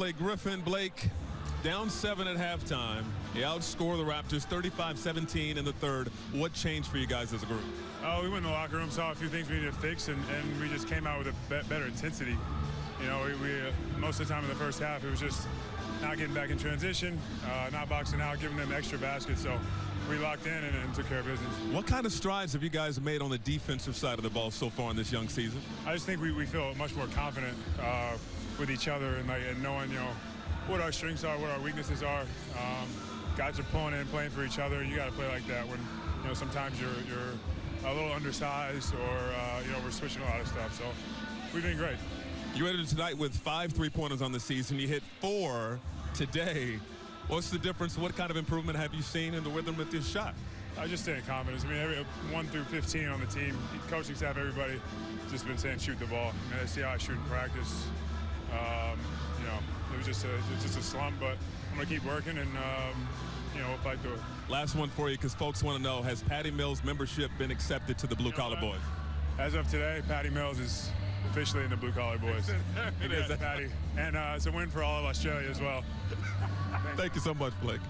Blake Griffin. Blake, down seven at halftime. You outscore the Raptors 35-17 in the third. What changed for you guys as a group? Oh, we went in the locker room, saw a few things we needed to fix, and, and we just came out with a be better intensity. You know, we, we uh, most of the time in the first half, it was just not getting back in transition, uh, not boxing out, giving them extra baskets. So we locked in and, and, took care of business. What kind of strides have you guys made on the defensive side of the ball so far in this young season? I just think we, we feel much more confident uh, with each other and, like, and knowing, you know, what our strengths are, what our weaknesses are. Um, guys are pulling in, playing for each other. You got to play like that when, you know, sometimes you're, you're a little undersized or, uh, you know, we're switching a lot of stuff. So we've been great. You ended tonight with five three-pointers on the season. You hit four today. What's the difference? What kind of improvement have you seen in the rhythm with this shot? I just stay in confidence. I mean, every, 1 through 15 on the team, coaching staff, everybody just been saying shoot the ball. I mean, I see how I shoot in practice. Um, you know, it was just a, was just a slump, but I'm going to keep working and, um, you know, we'll fight through it. Last one for you because folks want to know, has Patty Mills membership been accepted to the Blue Collar you know, Boys? As of today, Patty Mills is officially in the Blue Collar Boys. it is, Patty. And uh, it's a win for all of Australia as well. Thank you so much, Blake.